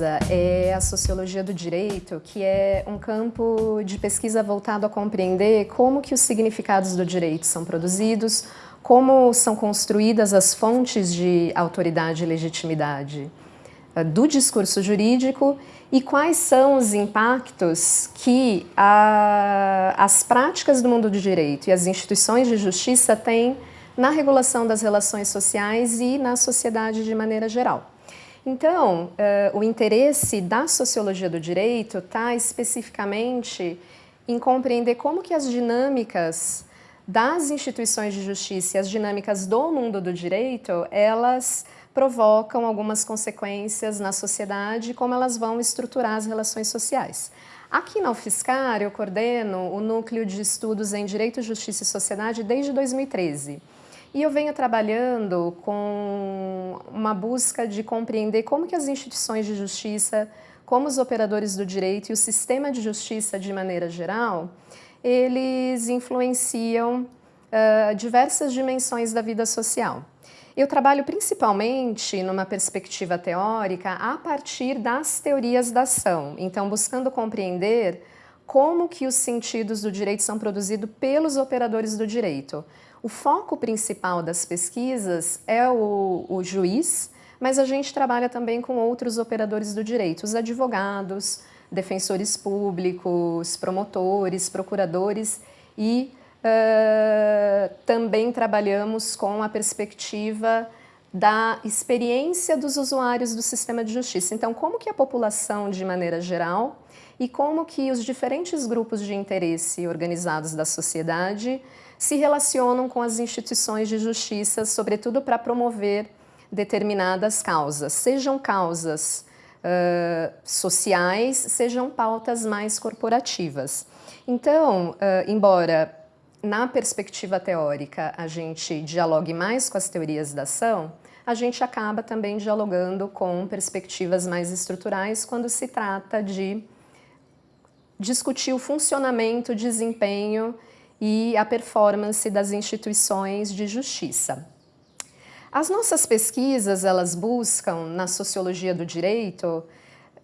pesquisa é a sociologia do direito, que é um campo de pesquisa voltado a compreender como que os significados do direito são produzidos, como são construídas as fontes de autoridade e legitimidade eh, do discurso jurídico e quais são os impactos que a, as práticas do mundo do direito e as instituições de justiça têm na regulação das relações sociais e na sociedade de maneira geral. Então, uh, o interesse da sociologia do direito está especificamente em compreender como que as dinâmicas das instituições de justiça e as dinâmicas do mundo do direito, elas provocam algumas consequências na sociedade e como elas vão estruturar as relações sociais. Aqui na UFSCar, eu coordeno o Núcleo de Estudos em Direito, Justiça e Sociedade desde 2013. E eu venho trabalhando com uma busca de compreender como que as instituições de justiça, como os operadores do direito e o sistema de justiça de maneira geral, eles influenciam uh, diversas dimensões da vida social. Eu trabalho principalmente numa perspectiva teórica a partir das teorias da ação, então buscando compreender como que os sentidos do direito são produzidos pelos operadores do direito. O foco principal das pesquisas é o, o juiz, mas a gente trabalha também com outros operadores do direito, os advogados, defensores públicos, promotores, procuradores e uh, também trabalhamos com a perspectiva da experiência dos usuários do sistema de justiça. Então, como que a população, de maneira geral, e como que os diferentes grupos de interesse organizados da sociedade se relacionam com as instituições de justiça, sobretudo para promover determinadas causas, sejam causas uh, sociais, sejam pautas mais corporativas. Então, uh, embora na perspectiva teórica a gente dialogue mais com as teorias da ação, a gente acaba também dialogando com perspectivas mais estruturais quando se trata de discutir o funcionamento, desempenho e a performance das instituições de justiça. As nossas pesquisas, elas buscam, na sociologia do direito,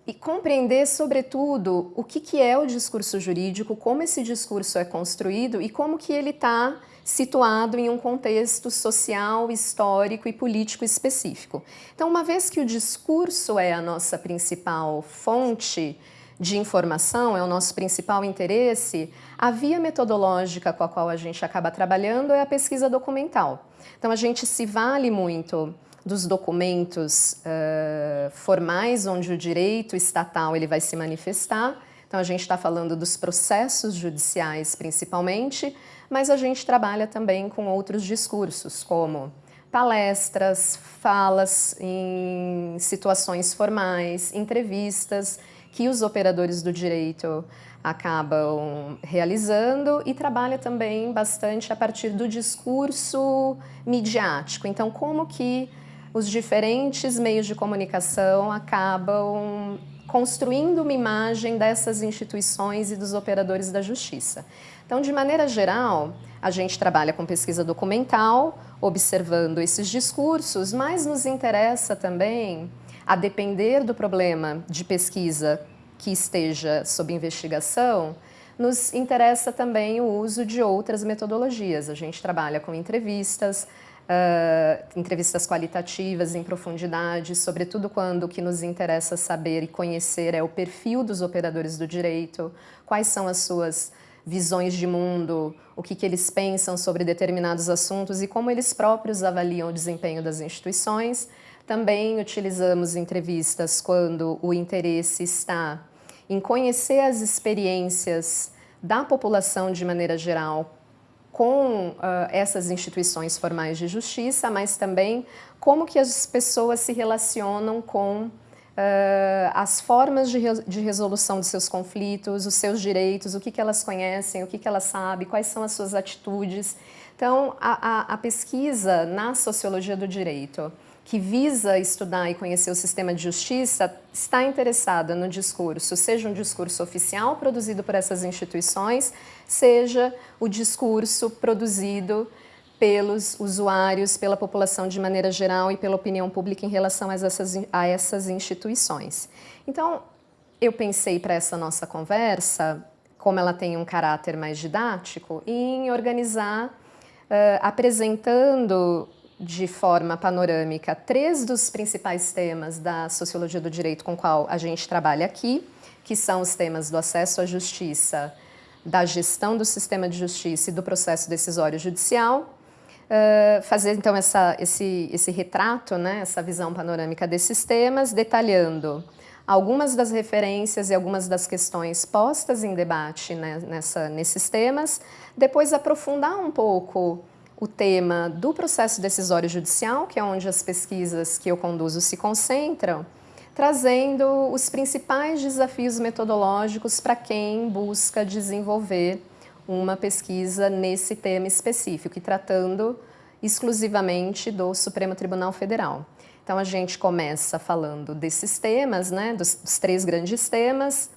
e compreender, sobretudo, o que, que é o discurso jurídico, como esse discurso é construído e como que ele está situado em um contexto social, histórico e político específico. Então, uma vez que o discurso é a nossa principal fonte de informação, é o nosso principal interesse, a via metodológica com a qual a gente acaba trabalhando é a pesquisa documental. Então a gente se vale muito dos documentos uh, formais onde o direito estatal ele vai se manifestar. Então a gente está falando dos processos judiciais principalmente, mas a gente trabalha também com outros discursos, como palestras, falas em situações formais, entrevistas, que os operadores do direito acabam realizando e trabalha também bastante a partir do discurso midiático. Então, como que os diferentes meios de comunicação acabam construindo uma imagem dessas instituições e dos operadores da justiça. Então, de maneira geral, a gente trabalha com pesquisa documental, observando esses discursos, mas nos interessa também a depender do problema de pesquisa que esteja sob investigação, nos interessa também o uso de outras metodologias. A gente trabalha com entrevistas, uh, entrevistas qualitativas em profundidade, sobretudo quando o que nos interessa saber e conhecer é o perfil dos operadores do direito, quais são as suas visões de mundo, o que, que eles pensam sobre determinados assuntos e como eles próprios avaliam o desempenho das instituições. Também utilizamos entrevistas quando o interesse está em conhecer as experiências da população de maneira geral com uh, essas instituições formais de justiça, mas também como que as pessoas se relacionam com uh, as formas de, re de, resolução dos seus conflitos, os seus direitos, o que, que elas conhecem, o que, que elas sabem, quais são as suas atitudes. Então, a, a, a pesquisa na sociologia do direito que visa estudar e conhecer o sistema de justiça está interessada no discurso, seja um discurso oficial produzido por essas instituições, seja o discurso produzido pelos usuários, pela população de maneira geral e pela opinião pública em relação a essas, a essas instituições. Então, eu pensei para essa nossa conversa, como ela tem um caráter mais didático, em organizar, uh, apresentando de forma panorâmica três dos principais temas da sociologia do direito com qual a gente trabalha aqui, que são os temas do acesso à justiça, da gestão do sistema de justiça e do processo decisório judicial, uh, fazer então essa, esse, esse retrato, né, essa visão panorâmica desses temas, detalhando algumas das referências e algumas das questões postas em debate né, nessa, nesses temas, depois aprofundar um pouco o tema do processo decisório judicial, que é onde as pesquisas que eu conduzo se concentram, trazendo os principais desafios metodológicos para quem busca desenvolver uma pesquisa nesse tema específico e tratando exclusivamente do Supremo Tribunal Federal. Então a gente começa falando desses temas, né, dos, dos três grandes temas,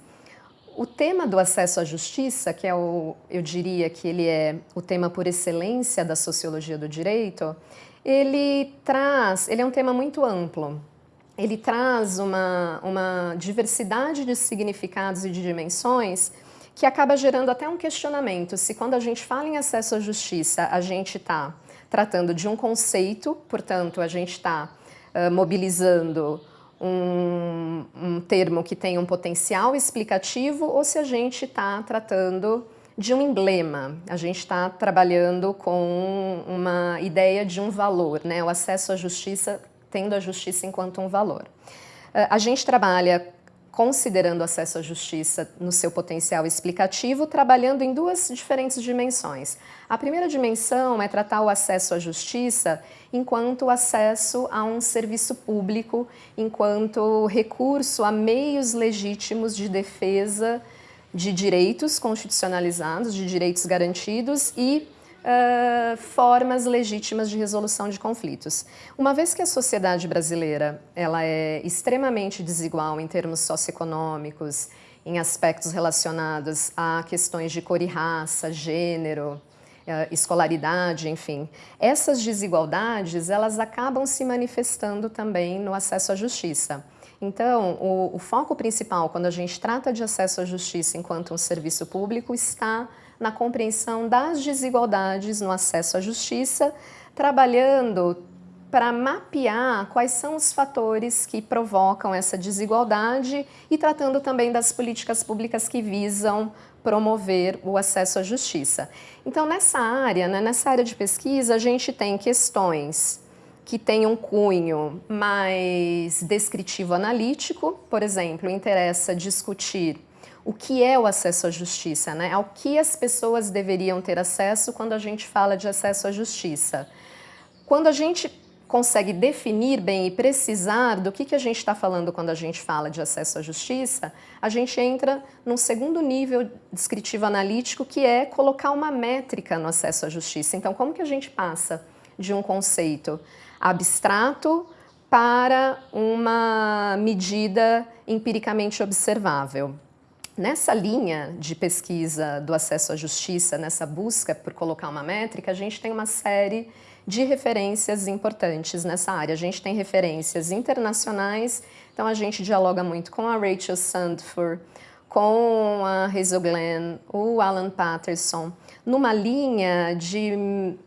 o tema do acesso à justiça, que é o, eu diria que ele é o tema por excelência da sociologia do direito, ele traz, ele é um tema muito amplo. Ele traz uma, uma diversidade de significados e de dimensões que acaba gerando até um questionamento se quando a gente fala em acesso à justiça, a gente está tratando de um conceito, portanto, a gente está uh, mobilizando um, um termo que tem um potencial explicativo ou se a gente está tratando de um emblema, a gente está trabalhando com uma ideia de um valor, né? o acesso à justiça tendo a justiça enquanto um valor. Ah, a gente trabalha considerando o acesso à justiça no seu potencial explicativo, trabalhando em duas diferentes dimensões. A primeira dimensão é tratar o acesso à justiça enquanto acesso a um serviço público, enquanto recurso a meios legítimos de defesa de direitos constitucionalizados, de direitos garantidos e uh, formas legítimas de resolução de conflitos. Uma vez que a sociedade brasileira ela é extremamente desigual em termos socioeconômicos, em aspectos relacionados a questões de cor e raça, gênero, escolaridade, enfim. Essas desigualdades, elas acabam se manifestando também no acesso à justiça. Então, o, o, foco principal, quando a gente trata de acesso à justiça enquanto um serviço público, está na compreensão das desigualdades no acesso à justiça, trabalhando para mapear quais são os fatores que provocam essa desigualdade e tratando também das políticas públicas que visam promover o acesso à justiça. Então, nessa área, né, nessa área de pesquisa, a gente tem questões que têm um cunho mais descritivo analítico, por exemplo, interessa discutir o que é o acesso à justiça, né? ao que as pessoas deveriam ter acesso quando a gente fala de acesso à justiça. Quando a gente consegue definir bem e precisar do que, que a gente está falando quando a gente fala de acesso à justiça, a gente entra num segundo nível descritivo analítico, que é colocar uma métrica no acesso à justiça. Então, como que a gente passa de um conceito abstrato para uma medida empiricamente observável? Nessa linha de pesquisa do acesso à justiça, nessa busca por colocar uma métrica, a gente tem uma série de referências importantes nessa área. A gente tem referências internacionais, então a gente dialoga muito com a Rachel Sandford, com a Hazel Glenn, o Alan Patterson, numa linha de,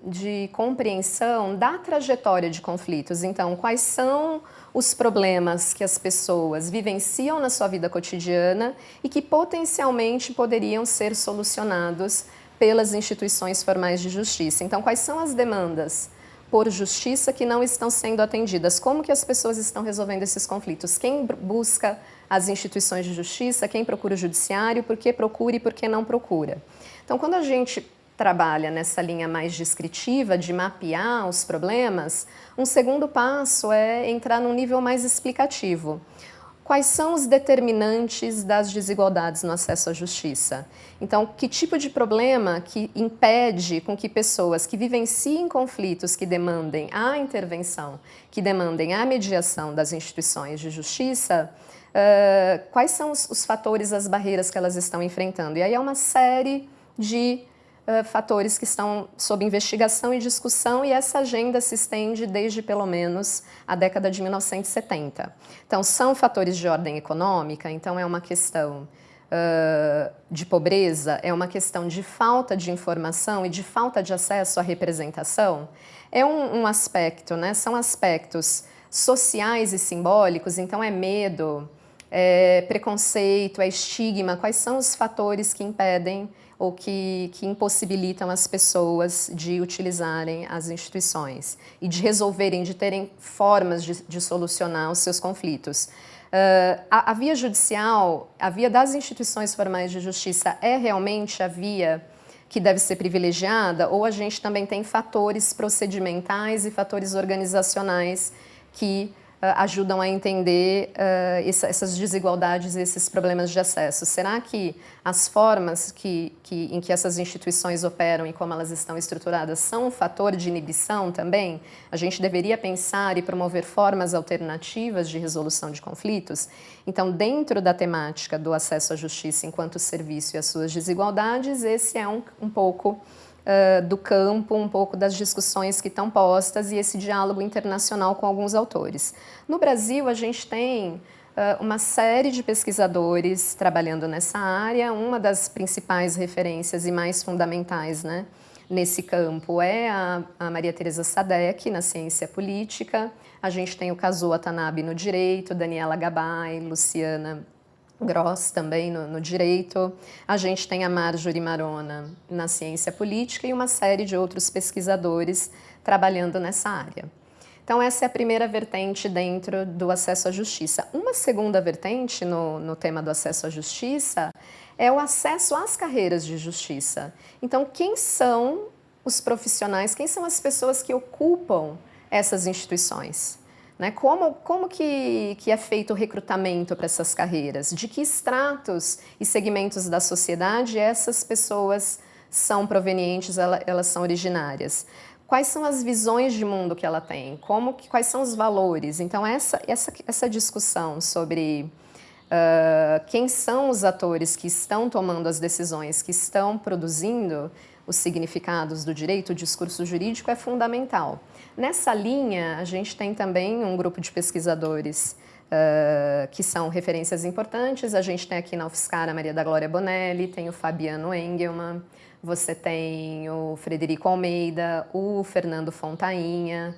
de compreensão da trajetória de conflitos. Então, quais são os problemas que as pessoas vivenciam na sua vida cotidiana e que potencialmente poderiam ser solucionados pelas instituições formais de justiça. Então, quais são as demandas por justiça que não estão sendo atendidas? Como que as pessoas estão resolvendo esses conflitos? Quem busca as instituições de justiça? Quem procura o judiciário? Por que procura e por que não procura? Então, quando a gente trabalha nessa linha mais descritiva de mapear os problemas, um segundo passo é entrar num nível mais explicativo. Quais são os determinantes das desigualdades no acesso à justiça? Então, que tipo de problema que impede com que pessoas que vivenciem conflitos que demandem a intervenção, que demandem a mediação das instituições de justiça, uh, quais são os, os fatores, as barreiras que elas estão enfrentando? E aí é uma série de uh, fatores que estão sob investigação e discussão, e essa agenda se estende desde pelo menos a década de 1970. Então, são fatores de ordem econômica, então é uma questão uh, de pobreza, é uma questão de falta de informação e de falta de acesso à representação. É um, um aspecto, né? são aspectos sociais e simbólicos, então é medo, é preconceito, é estigma, quais são os fatores que impedem ou que, que impossibilitam as pessoas de utilizarem as instituições e de resolverem, de terem formas de, de solucionar os seus conflitos. Uh, a, a, via judicial, a via das instituições formais de justiça é realmente a via que deve ser privilegiada ou a gente também tem fatores procedimentais e fatores organizacionais que ajudam a entender uh, essa, essas desigualdades esses problemas de acesso. Será que as formas que, que, em que essas instituições operam e como elas estão estruturadas são um fator de inibição também? A gente deveria pensar e promover formas alternativas de resolução de conflitos? Então, dentro da temática do acesso à justiça enquanto serviço e as suas desigualdades, esse é um, um pouco uh, do campo, um pouco das discussões que estão postas e esse diálogo internacional com alguns autores. No Brasil, a gente tem uma série de pesquisadores trabalhando nessa área, uma das principais referências e mais fundamentais né, nesse campo é a, a Maria Teresa Sadek, na ciência política, a gente tem o Kazuo Watanabe no direito, Daniela Gabay, Luciana Gross também no, no, direito, a gente tem a Marjorie Marona na ciência política e uma série de outros pesquisadores trabalhando nessa área. Então essa é a primeira vertente dentro do acesso à justiça. Uma segunda vertente no, no tema do acesso à justiça é o acesso às carreiras de justiça. Então quem são os profissionais, quem são as pessoas que ocupam essas instituições? Né? Como, como que, que é feito o recrutamento para essas carreiras? De que estratos e segmentos da sociedade essas pessoas são provenientes, elas são originárias? Quais são as visões de mundo que ela tem? Como, quais são os valores? Então, essa, essa, essa discussão sobre uh, quem são os atores que estão tomando as decisões, que estão produzindo os significados do direito, o discurso jurídico é fundamental. Nessa linha, a gente tem também um grupo de pesquisadores uh, que são referências importantes. A gente tem aqui na UFSCar a Maria da Glória Bonelli, tem o Fabiano Engelman, você tem o Frederico Almeida, o Fernando Fontainha,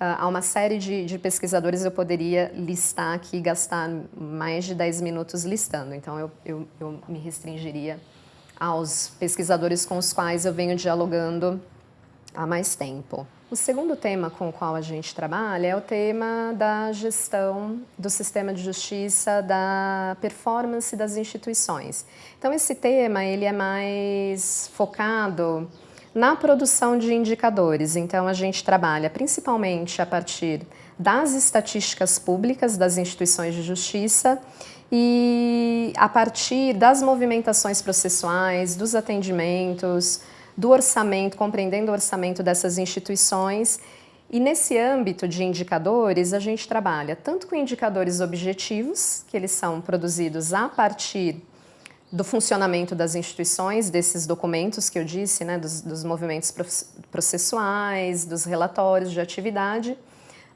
uh, há uma série de, de, pesquisadores, eu poderia listar aqui, gastar mais de 10 minutos listando, então eu, eu, eu me restringiria aos pesquisadores com os quais eu venho dialogando há mais tempo. O segundo tema com o qual a gente trabalha é o tema da gestão do sistema de justiça, da performance das instituições. Então esse tema ele é mais focado na produção de indicadores. Então a gente trabalha principalmente a partir das estatísticas públicas das instituições de justiça e a partir das movimentações processuais, dos atendimentos, do orçamento, compreendendo o orçamento dessas instituições. E nesse âmbito de indicadores, a gente trabalha tanto com indicadores objetivos, que eles são produzidos a partir do funcionamento das instituições, desses documentos que eu disse, né, dos, dos movimentos processuais, dos relatórios de atividade,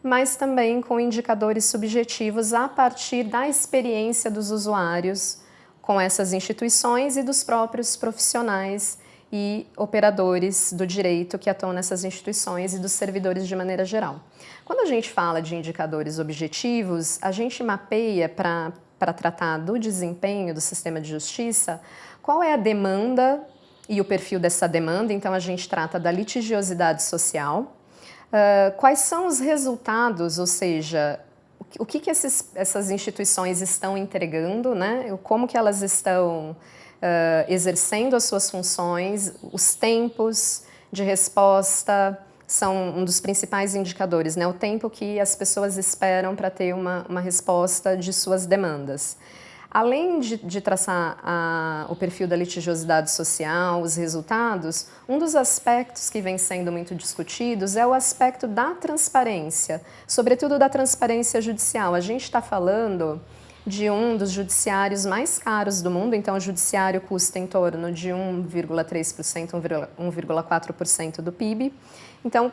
mas também com indicadores subjetivos a partir da experiência dos usuários com essas instituições e dos próprios profissionais e operadores do direito que atuam nessas instituições e dos servidores de maneira geral. Quando a gente fala de indicadores objetivos, a gente mapeia para tratar do desempenho do sistema de justiça qual é a demanda e o perfil dessa demanda, então a gente trata da litigiosidade social, uh, quais são os resultados, ou seja, o que, que esses, essas instituições estão entregando, né? como que elas estão uh, exercendo as suas funções, os tempos de resposta são um dos principais indicadores, né? o tempo que as pessoas esperam para ter uma, uma resposta de suas demandas. Além de, de traçar a, o perfil da litigiosidade social, os resultados, um dos aspectos que vem sendo muito discutidos é o aspecto da transparência, sobretudo da transparência judicial. A gente está falando de um dos judiciários mais caros do mundo, então o judiciário custa em torno de 1,3%, 1,4% do PIB. Então,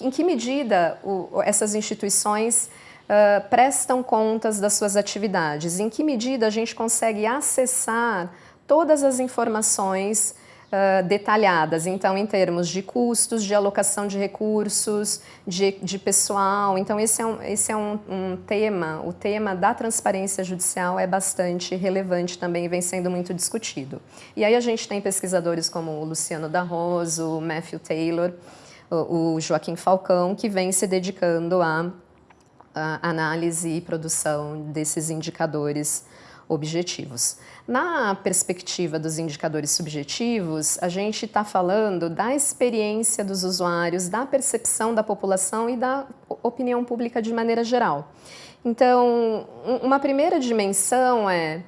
em que medida o, essas instituições uh, prestam contas das suas atividades? Em que medida a gente consegue acessar todas as informações uh, detalhadas, então em termos de custos, de alocação de recursos, de, de pessoal. Então esse é, um, esse é um, um, tema, o tema da transparência judicial é bastante relevante também e vem sendo muito discutido. E aí a gente tem pesquisadores como o Luciano D'Arroso, o Matthew Taylor, o, Joaquim Falcão, que vem se dedicando análise e produção desses indicadores objetivos. Na perspectiva dos indicadores subjetivos, a gente está falando da experiência dos usuários, da percepção da população e da opinião pública de maneira geral. Então, uma primeira dimensão é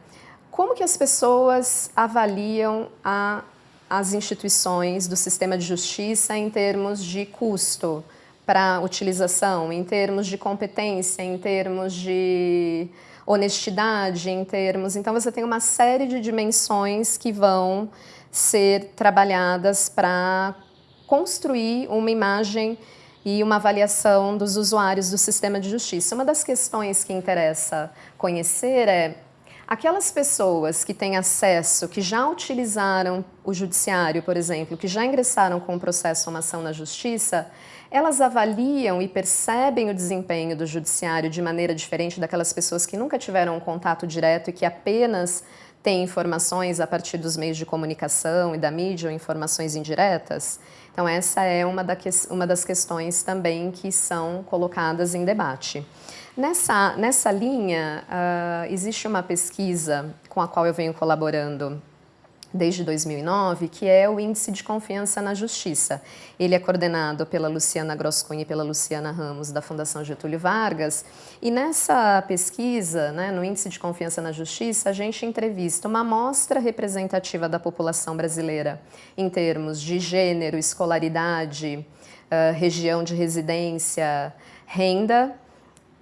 como que as pessoas avaliam a, as instituições do sistema de justiça em termos de custo para utilização, em termos de competência, em termos de honestidade em termos. Então você tem uma série de dimensões que vão ser trabalhadas para construir uma imagem e uma avaliação dos usuários do sistema de justiça. Uma das questões que interessa conhecer é aquelas pessoas que têm acesso, que já utilizaram o judiciário, por exemplo, que já ingressaram com o processo uma ação na justiça, elas avaliam e percebem o desempenho do judiciário de maneira diferente daquelas pessoas que nunca tiveram um contato direto e que apenas têm informações a partir dos meios de comunicação e da mídia ou informações indiretas? Então essa é uma, da que, uma das questões também que são colocadas em debate. Nessa, nessa linha, uh, existe uma pesquisa com a qual eu venho colaborando desde 2009, que é o Índice de Confiança na Justiça. Ele é coordenado pela Luciana Grosscunha e pela Luciana Ramos, da Fundação Getúlio Vargas, e nessa pesquisa, né, no Índice de Confiança na Justiça, a gente entrevista uma amostra representativa da população brasileira em termos de gênero, escolaridade, uh, região de residência, renda,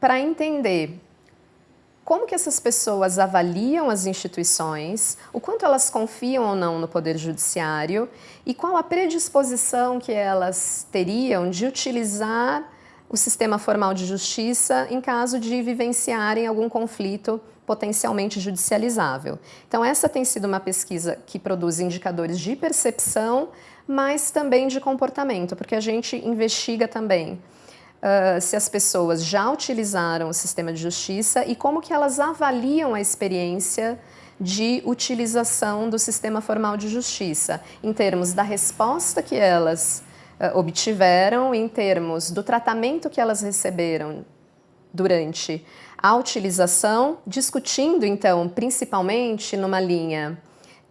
para entender como que essas pessoas avaliam as instituições, o quanto elas confiam ou não no Poder Judiciário e qual a predisposição que elas teriam de utilizar o sistema formal de justiça em caso de vivenciarem algum conflito potencialmente judicializável. Então essa tem sido uma pesquisa que produz indicadores de percepção, mas também de comportamento, porque a gente investiga também uh, se as pessoas já utilizaram o sistema de justiça e como que elas avaliam a experiência de utilização do sistema formal de justiça, em termos da resposta que elas uh, obtiveram, em termos do tratamento que elas receberam durante a utilização, discutindo então principalmente numa linha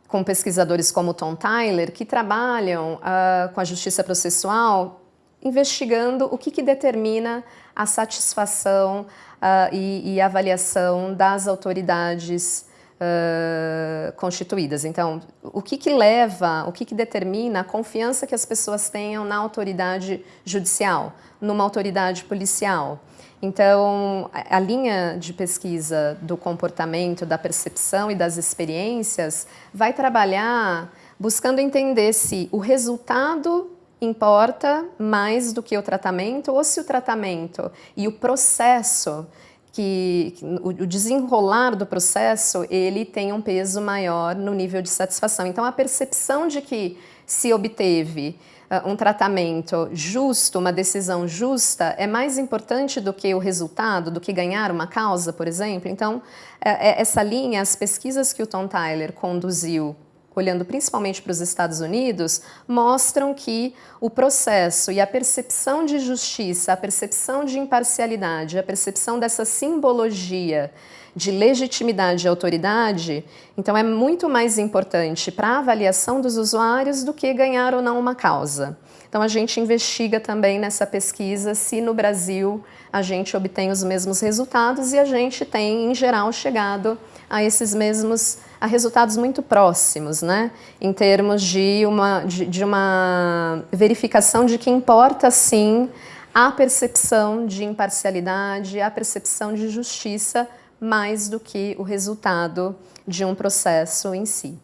com pesquisadores como Tom Tyler, que trabalham uh, com a justiça processual investigando o que, que determina a satisfação uh, e, e, avaliação das autoridades uh, constituídas. Então, o que, que leva, o que, que determina a confiança que as pessoas tenham na autoridade judicial, numa autoridade policial. Então, a linha de pesquisa do comportamento, da percepção e das experiências vai trabalhar buscando entender se o resultado importa mais do que o tratamento ou se o tratamento e o processo que o desenrolar do processo ele tem um peso maior no nível de satisfação. Então a percepção de que se obteve uh, um tratamento justo, uma decisão justa, é mais importante do que o resultado, do que ganhar uma causa, por exemplo. Então, é, é, essa linha, as pesquisas que o Tom Tyler conduziu olhando principalmente para os Estados Unidos, mostram que o processo e a percepção de justiça, a percepção de imparcialidade, a percepção dessa simbologia de legitimidade e autoridade, então é muito mais importante para a avaliação dos usuários do que ganhar ou não uma causa. Então a gente investiga também nessa pesquisa se no Brasil a gente obtém os mesmos resultados e a gente tem, em geral, chegado a esses mesmos a resultados muito próximos, né? em termos de uma, de, de uma verificação de que importa sim a percepção de imparcialidade, a percepção de justiça mais do que o resultado de um processo em si.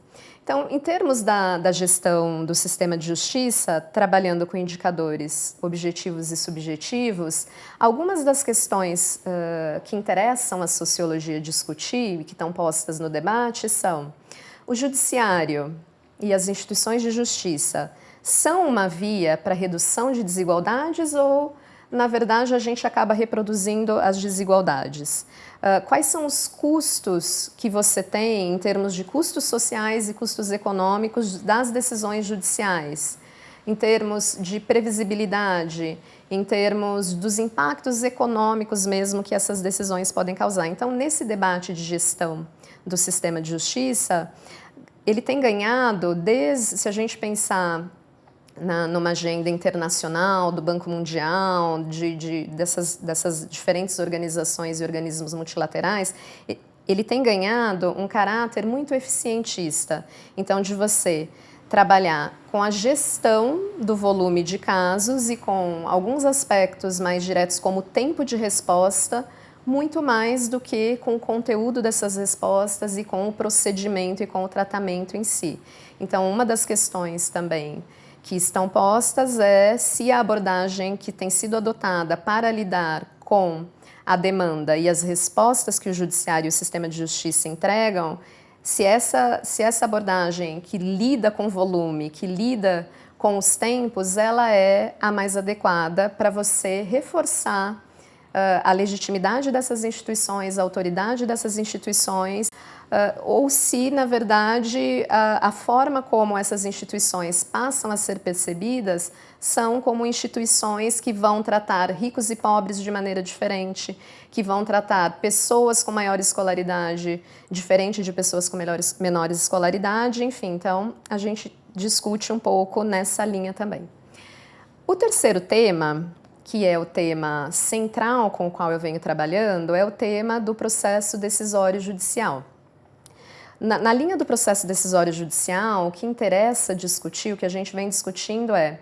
Então, em termos da, da, gestão do sistema de justiça, trabalhando com indicadores objetivos e subjetivos, algumas das questões uh, que interessam a sociologia discutir e que estão postas no debate são o judiciário e as instituições de justiça. São uma via para redução de desigualdades ou na verdade, a gente acaba reproduzindo as desigualdades. Uh, quais são os custos que você tem em termos de custos sociais e custos econômicos das decisões judiciais? Em termos de previsibilidade, em termos dos impactos econômicos mesmo que essas decisões podem causar. Então, nesse debate de gestão do sistema de justiça, ele tem ganhado, desde, se a gente pensar na, numa agenda internacional do Banco Mundial, de, de, dessas, dessas diferentes organizações e organismos multilaterais, ele tem ganhado um caráter muito eficientista. Então, de você trabalhar com a gestão do volume de casos e com alguns aspectos mais diretos, como tempo de resposta, muito mais do que com o conteúdo dessas respostas e com o procedimento e com o tratamento em si. Então, uma das questões também que estão postas é se a abordagem que tem sido adotada para lidar com a demanda e as respostas que o judiciário e o sistema de justiça entregam, se essa, se essa abordagem que lida com volume, que lida com os tempos, ela é a mais adequada para você reforçar uh, a legitimidade dessas instituições, a autoridade dessas instituições, uh, ou se, na verdade, a, a forma como essas instituições passam a ser percebidas são como instituições que vão tratar ricos e pobres de maneira diferente, que vão tratar pessoas com maior escolaridade diferente de pessoas com melhores, menores escolaridade, enfim, então a gente discute um pouco nessa linha também. O terceiro tema, que é o tema central com o qual eu venho trabalhando, é o tema do processo decisório judicial. Na, na, linha do processo decisório judicial, o que interessa discutir, o que a gente vem discutindo é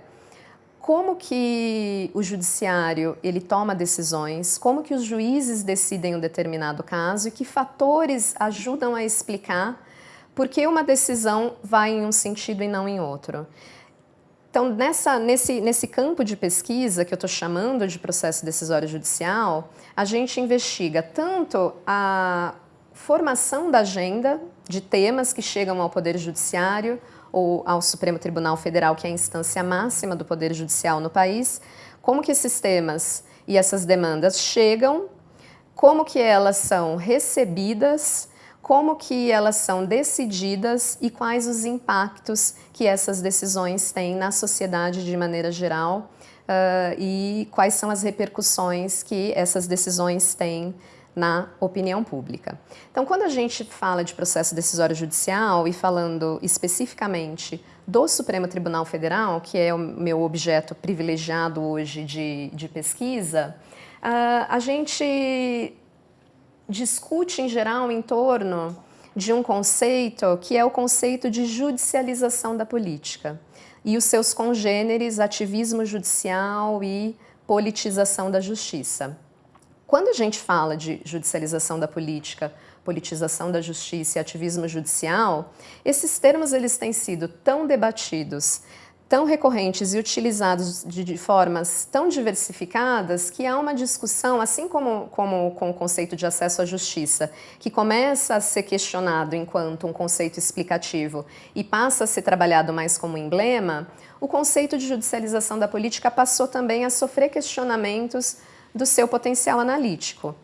como que o judiciário ele toma decisões, como que os juízes decidem um determinado caso e que fatores ajudam a explicar por que uma decisão vai em um sentido e não em outro. Então, nessa, nesse, nesse campo de pesquisa que eu estou chamando de processo decisório judicial, a gente investiga tanto a formação da agenda de temas que chegam ao Poder Judiciário ou ao Supremo Tribunal Federal, que é a instância máxima do Poder Judicial no país, como que esses temas e essas demandas chegam, como que elas são recebidas, como que elas são decididas? E quais os impactos que essas decisões têm na sociedade de maneira geral uh, e quais são as repercussões que essas decisões têm na opinião pública. Então, quando a gente fala de processo decisório judicial e falando especificamente do Supremo Tribunal Federal, que é o meu objeto privilegiado hoje de, de pesquisa, uh, a gente discute em geral em torno de um conceito que é o conceito de judicialização da política e os seus congêneres ativismo judicial e politização da justiça. Quando a gente fala de judicialização da política, politização da justiça e ativismo judicial, esses termos eles têm sido tão debatidos, tão recorrentes e utilizados de, de, formas tão diversificadas que há uma discussão, assim como, como com o conceito de acesso à justiça, que começa a ser questionado enquanto um conceito explicativo e passa a ser trabalhado mais como emblema, o conceito de judicialização da política passou também a sofrer questionamentos do seu potencial analítico.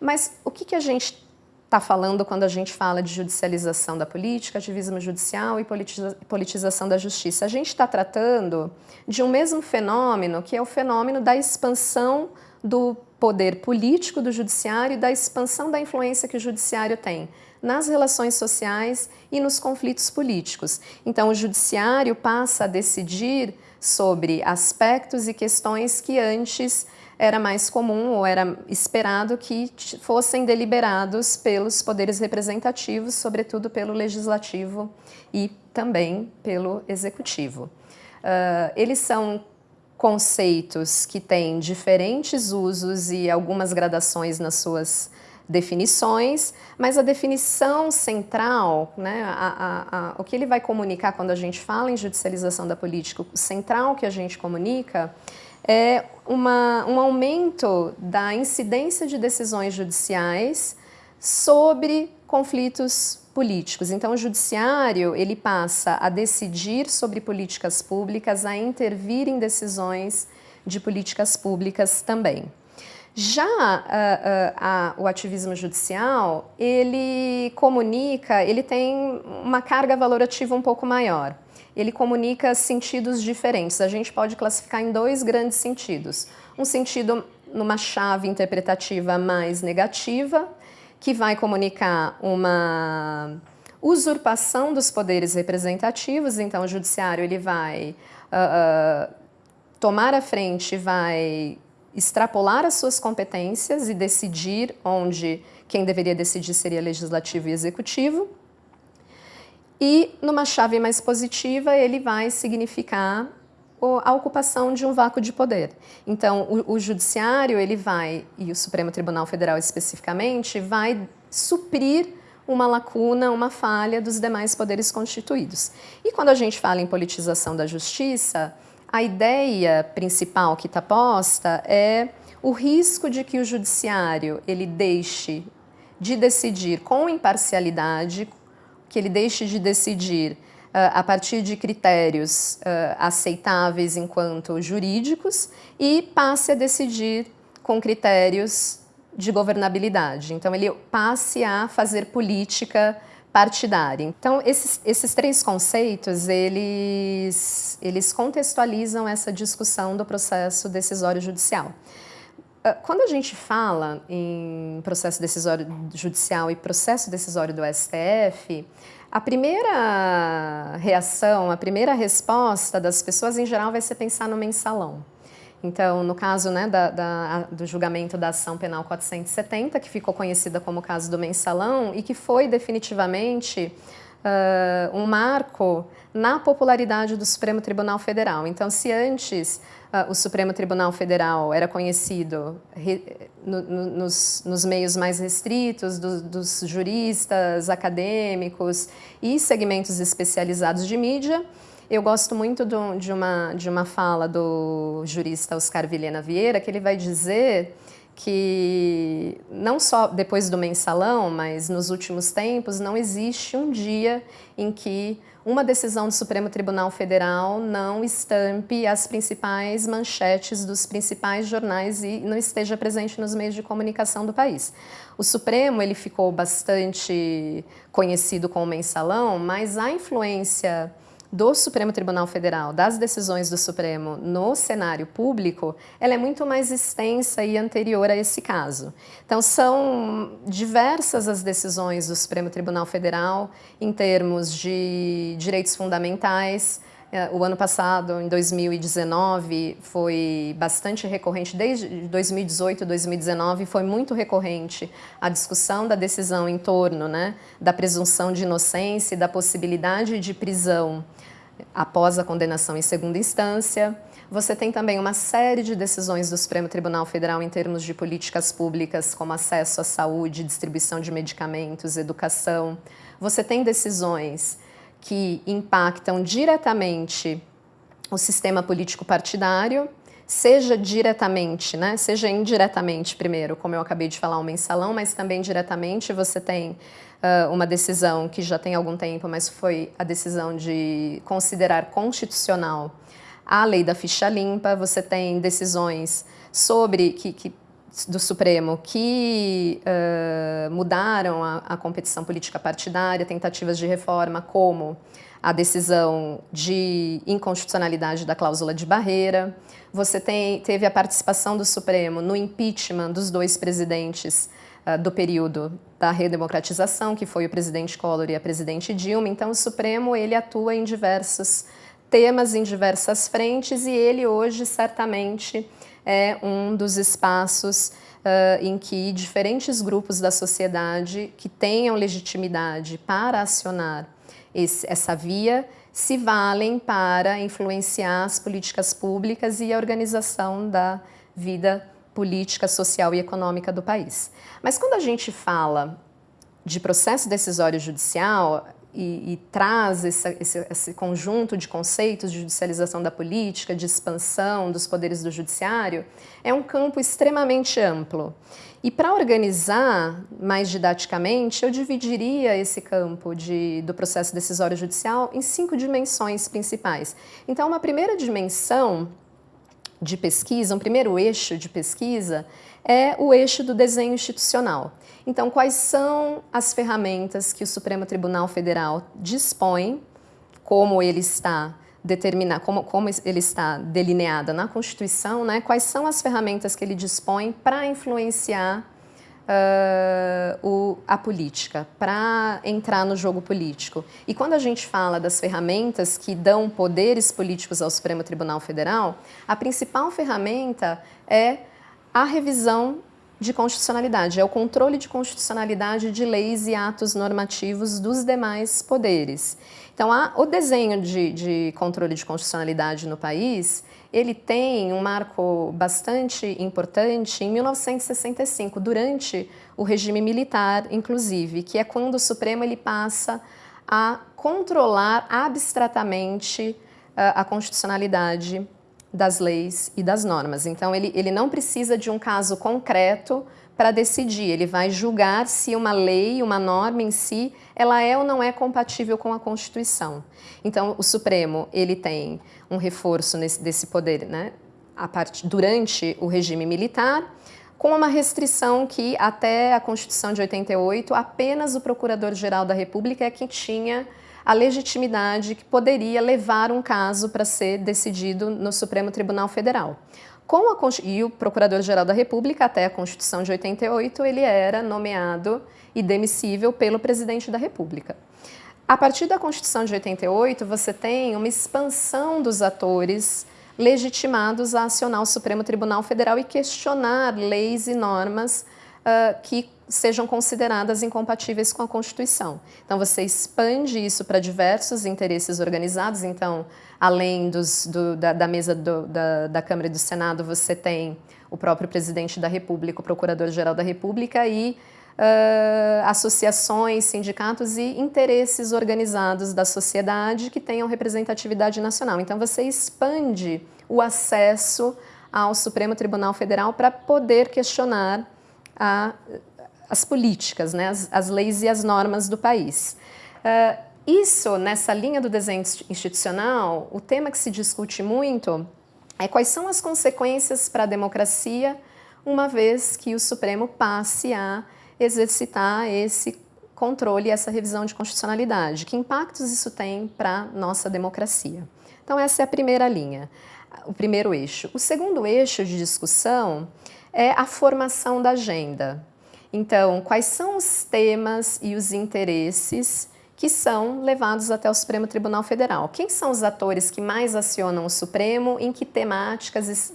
Mas o que, que a gente está falando quando a gente fala de judicialização da política, ativismo judicial e politiza politização da justiça? A gente está tratando de um mesmo fenômeno, que é o fenômeno da expansão do poder político do judiciário e da expansão da influência que o judiciário tem nas relações sociais e nos conflitos políticos. Então, o judiciário passa a decidir sobre aspectos e questões que antes era mais comum ou era esperado que fossem deliberados pelos poderes representativos, sobretudo pelo legislativo e também pelo executivo. Uh, eles são conceitos que têm diferentes usos e algumas gradações nas suas definições, mas a definição central, né, a, a, a, o que ele vai comunicar quando a gente fala em judicialização da política, o central que a gente comunica é uma, um aumento da incidência de decisões judiciais sobre conflitos políticos. Então, o judiciário ele passa a decidir sobre políticas públicas, a intervir em decisões de políticas públicas também. Já uh, uh, o ativismo judicial, ele comunica, ele tem uma carga valorativa um pouco maior. Ele comunica sentidos diferentes. A gente pode classificar em dois grandes sentidos. Um sentido numa chave interpretativa mais negativa, que vai comunicar uma usurpação dos poderes representativos. Então, o judiciário ele vai uh, tomar a frente, vai extrapolar as suas competências e decidir onde quem deveria decidir seria legislativo e executivo. E numa chave mais positiva, ele vai significar a ocupação de um vácuo de poder. Então, o, o judiciário, ele vai, e o Supremo Tribunal Federal especificamente, vai suprir uma lacuna, uma falha dos demais poderes constituídos. E quando a gente fala em politização da justiça, a ideia principal que está posta é o risco de que o judiciário ele deixe de decidir com imparcialidade, que ele deixe de decidir uh, a partir de critérios uh, aceitáveis enquanto jurídicos e passe a decidir com critérios de governabilidade. Então, ele passe a fazer política partidária. Então, esses, esses três conceitos, eles, eles contextualizam essa discussão do processo decisório judicial. Ah, quando a gente fala em processo decisório judicial e processo decisório do STF, a primeira reação, a primeira resposta das pessoas em geral vai ser pensar no mensalão. Então, no caso né, da, da, do julgamento da ação penal 470, que ficou conhecida como caso do mensalão e que foi definitivamente uh, um marco na popularidade do Supremo Tribunal Federal. Então, se antes uh, o Supremo Tribunal Federal era conhecido re, no, no, nos, nos, meios mais restritos do, dos juristas, acadêmicos e segmentos especializados de mídia, eu gosto muito do, de, uma, de uma fala do jurista Oscar Vilhena Vieira, que ele vai dizer que não só depois do mensalão, mas nos últimos tempos, não existe um dia em que uma decisão do Supremo Tribunal Federal não estampe as principais manchetes dos principais jornais e não esteja presente nos meios de comunicação do país. O Supremo ele ficou bastante conhecido como mensalão, mas a influência do Supremo Tribunal Federal, das decisões do Supremo no cenário público, ela é muito mais extensa e anterior a esse caso. Então, são diversas as decisões do Supremo Tribunal Federal em termos de direitos fundamentais, o ano passado, em 2019, foi bastante recorrente, desde 2018 2019, foi muito recorrente a discussão da decisão em torno né, da presunção de inocência e da possibilidade de prisão após a condenação em segunda instância. Você tem também uma série de decisões do Supremo Tribunal Federal em termos de políticas públicas, como acesso à saúde, distribuição de medicamentos, educação. Você tem decisões que impactam diretamente o sistema político partidário, seja diretamente, né, seja indiretamente primeiro, como eu acabei de falar, o mensalão, mas também diretamente você tem uh, uma decisão que já tem algum tempo, mas foi a decisão de considerar constitucional a lei da ficha limpa, você tem decisões sobre que, que do Supremo que uh, mudaram a, a, competição política partidária, tentativas de reforma, como a decisão de inconstitucionalidade da cláusula de barreira. Você tem, teve a participação do Supremo no impeachment dos dois presidentes uh, do período da redemocratização, que foi o presidente Collor e a presidente Dilma. Então, o Supremo ele atua em diversos temas, em diversas frentes, e ele hoje certamente é um dos espaços uh, em que diferentes grupos da sociedade que tenham legitimidade para acionar esse, essa via se valem para influenciar as políticas públicas e a organização da vida política, social e econômica do país. Mas quando a gente fala de processo decisório judicial, e, e traz esse, esse, esse, conjunto de conceitos de judicialização da política, de expansão dos poderes do judiciário, é um campo extremamente amplo. E para organizar mais didaticamente, eu dividiria esse campo de, do processo decisório judicial em cinco dimensões principais. Então, uma primeira dimensão de pesquisa, um primeiro eixo de pesquisa, é o eixo do desenho institucional. Então, quais são as ferramentas que o Supremo Tribunal Federal dispõe, como ele está determinado, como, como ele está delineada na Constituição, né? quais são as ferramentas que ele dispõe para influenciar uh, o, a política, para entrar no jogo político. E quando a gente fala das ferramentas que dão poderes políticos ao Supremo Tribunal Federal, a principal ferramenta é a revisão de constitucionalidade, é o controle de constitucionalidade de leis e atos normativos dos demais poderes. Então, a, o desenho de, de controle de constitucionalidade no país, ele tem um marco bastante importante em 1965, durante o regime militar, inclusive, que é quando o Supremo ele passa a controlar abstratamente uh, a constitucionalidade das leis e das normas. Então, ele, ele não precisa de um caso concreto para decidir, ele vai julgar se uma lei, uma norma em si, ela é ou não é compatível com a Constituição. Então, o Supremo, ele tem um reforço nesse, desse poder, né, durante o regime militar, com uma restrição que, até a Constituição de 88, apenas o Procurador-Geral da República é que tinha a legitimidade que poderia levar um caso para ser decidido no Supremo Tribunal Federal. Com a, e o Procurador-Geral da República, até a Constituição de 88, ele era nomeado e demissível pelo Presidente da República. A partir da Constituição de 88, você tem uma expansão dos atores legitimados a acionar o Supremo Tribunal Federal e questionar leis e normas uh, que sejam consideradas incompatíveis com a Constituição. Então, você expande isso para diversos interesses organizados. Então, além dos, do, da, da, mesa do, da, da Câmara e do Senado, você tem o próprio presidente da República, o procurador-geral da República e uh, associações, sindicatos e interesses organizados da sociedade que tenham representatividade nacional. Então, você expande o acesso ao Supremo Tribunal Federal para poder questionar a, as políticas, né, as, as, leis e as normas do país. Uh, isso, nessa linha do desenho institucional, o tema que se discute muito é quais são as consequências para a democracia uma vez que o Supremo passe a exercitar esse controle, essa revisão de constitucionalidade. Que impactos isso tem para a nossa democracia? Então essa é a primeira linha, o primeiro eixo. O segundo eixo de discussão é a formação da agenda. Então, quais são os temas e os interesses que são levados até o Supremo Tribunal Federal? Quem são os atores que mais acionam o Supremo? Em que temáticas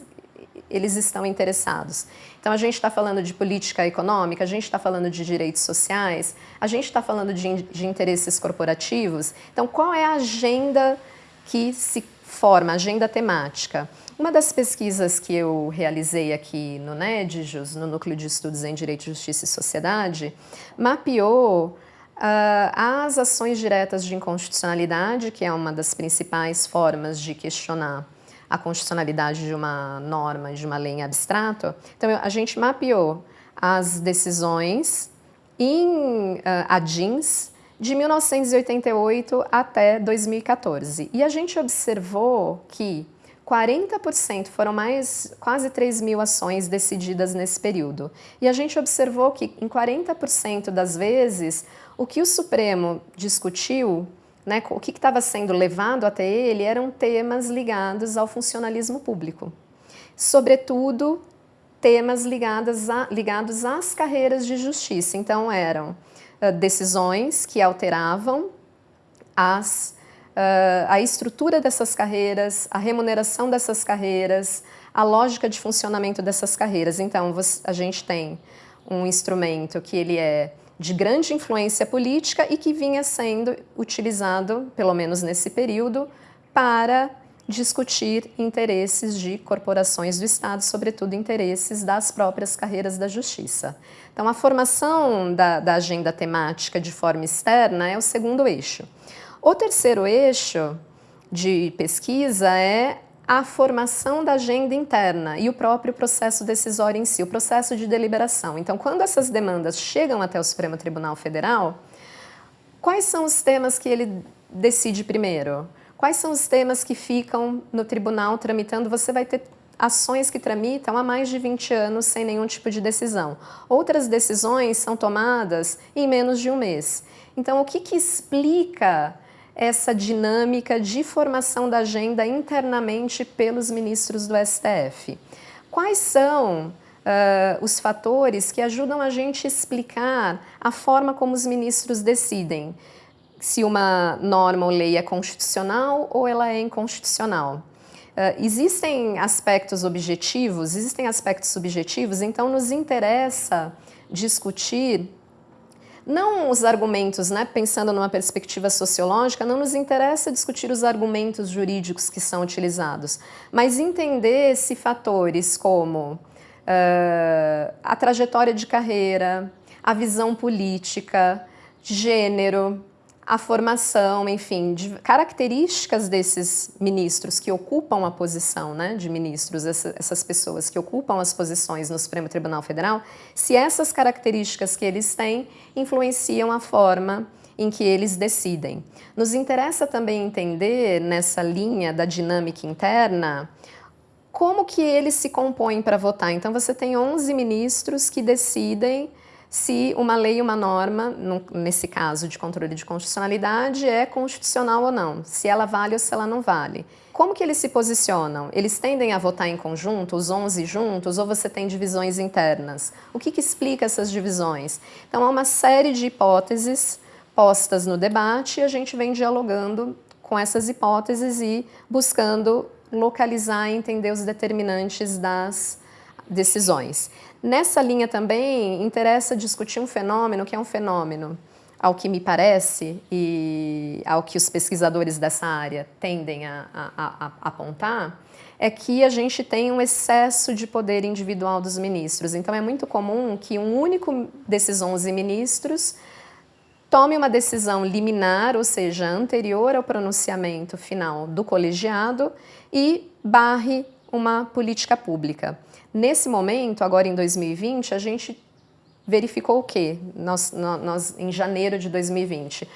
eles estão interessados? Então, a gente está falando de política econômica, a gente está falando de direitos sociais, a gente está falando de, de interesses corporativos. Então, qual é a agenda que se forma, a agenda temática? Uma das pesquisas que eu realizei aqui no NEDJUS, no Núcleo de Estudos em Direito, Justiça e Sociedade, mapeou Uh, as ações diretas de inconstitucionalidade, que é uma das principais formas de questionar a constitucionalidade de uma norma, de uma lei em abstrato. Então, a gente mapeou as decisões em uh, ADINs de 1988 até 2014. E a gente observou que 40% foram mais, quase 3 mil ações decididas nesse período. E a gente observou que em 40% das vezes, o que o Supremo discutiu, né, o que estava sendo levado até ele, eram temas ligados ao funcionalismo público. Sobretudo, temas ligados, a, ligados às carreiras de justiça. Então, eram uh, decisões que alteravam as a estrutura dessas carreiras, a remuneração dessas carreiras, a lógica de funcionamento dessas carreiras. Então, a gente tem um instrumento que ele é de grande influência política e que vinha sendo utilizado, pelo menos nesse período, para discutir interesses de corporações do Estado, sobretudo interesses das próprias carreiras da justiça. Então, a formação da, da agenda temática de forma externa é o segundo eixo. O terceiro eixo de pesquisa é a formação da agenda interna e o próprio processo decisório em si, o processo de deliberação. Então, quando essas demandas chegam até o Supremo Tribunal Federal, quais são os temas que ele decide primeiro? Quais são os temas que ficam no tribunal tramitando? Você vai ter ações que tramitam há mais de 20 anos sem nenhum tipo de decisão. Outras decisões são tomadas em menos de um mês. Então, o que, que explica essa dinâmica de formação da agenda internamente pelos ministros do STF. Quais são uh, os fatores que ajudam a gente explicar a forma como os ministros decidem se uma norma ou lei é constitucional ou ela é inconstitucional? Uh, existem aspectos objetivos, existem aspectos subjetivos, então nos interessa discutir não os argumentos, né, pensando numa perspectiva sociológica, não nos interessa discutir os argumentos jurídicos que são utilizados, mas entender se fatores como uh, a trajetória de carreira, a visão política, gênero, a formação, enfim, de características desses ministros que ocupam a posição né, de ministros, essa, essas pessoas que ocupam as posições no Supremo Tribunal Federal, se essas características que eles têm influenciam a forma em que eles decidem. Nos interessa também entender, nessa linha da dinâmica interna, como que eles se compõem para votar. Então, você tem 11 ministros que decidem se uma lei, uma norma, nesse caso de controle de constitucionalidade, é constitucional ou não, se ela vale ou se ela não vale. Como que eles se posicionam? Eles tendem a votar em conjunto, os 11 juntos, ou você tem divisões internas? O que, que explica essas divisões? Então, há uma série de hipóteses postas no debate e a gente vem dialogando com essas hipóteses e buscando localizar e entender os determinantes das decisões. Nessa linha também interessa discutir um fenômeno que é um fenômeno, ao que me parece e ao que os pesquisadores dessa área tendem a, a, a, a apontar, é que a gente tem um excesso de poder individual dos ministros. Então é muito comum que um único desses 11 ministros tome uma decisão liminar, ou seja, anterior ao pronunciamento final do colegiado e barre uma política pública. Nesse momento, agora em 2020, a gente verificou o quê? Nós, nós em janeiro de 2020, uh,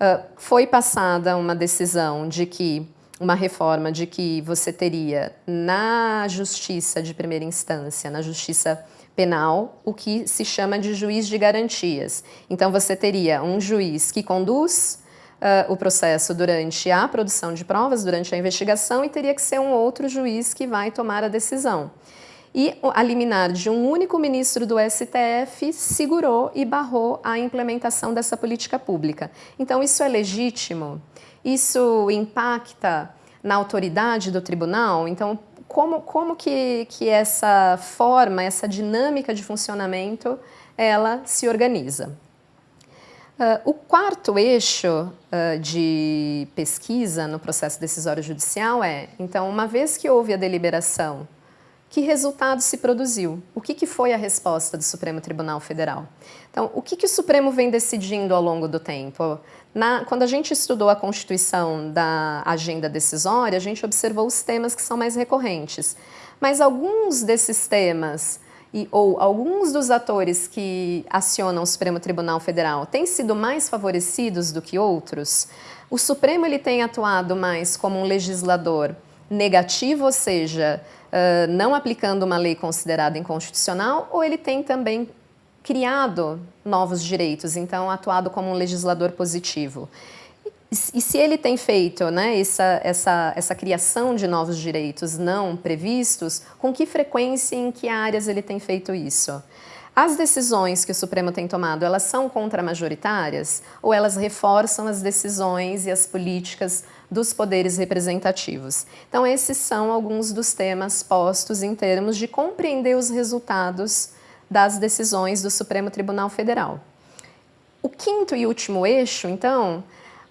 ah, foi passada uma decisão de que, uma reforma de que você teria na justiça de primeira instância, na justiça penal, o que se chama de juiz de garantias. Então você teria um juiz que conduz uh, o processo durante a produção de provas, durante a investigação, e teria que ser um outro juiz que vai tomar a decisão e a liminar de um único ministro do STF segurou e barrou a implementação dessa política pública. Então, isso é legítimo? Isso impacta na autoridade do tribunal? Então, como, como que, que essa forma, essa dinâmica de funcionamento, ela se organiza? Uh, o quarto eixo uh, de pesquisa no processo decisório judicial é, então, uma vez que houve a deliberação que resultado se produziu? O que, que foi a resposta do Supremo Tribunal Federal? Então, o que, que o Supremo vem decidindo ao longo do tempo? Na, quando a gente estudou a constituição da agenda decisória, a gente observou os temas que são mais recorrentes. Mas alguns desses temas e, ou alguns dos atores que acionam o Supremo Tribunal Federal têm sido mais favorecidos do que outros? O Supremo ele tem atuado mais como um legislador negativo, ou seja, uh, não aplicando uma lei considerada inconstitucional, ou ele tem também criado novos direitos, então atuado como um legislador positivo. E se ele tem feito né, essa, essa, essa criação de novos direitos não previstos, com que frequência e em que áreas ele tem feito isso? As decisões que o Supremo tem tomado, elas são contramajoritárias ou elas reforçam as decisões e as políticas dos poderes representativos. Então, esses são alguns dos temas postos em termos de compreender os resultados das decisões do Supremo Tribunal Federal. O quinto e último eixo, então,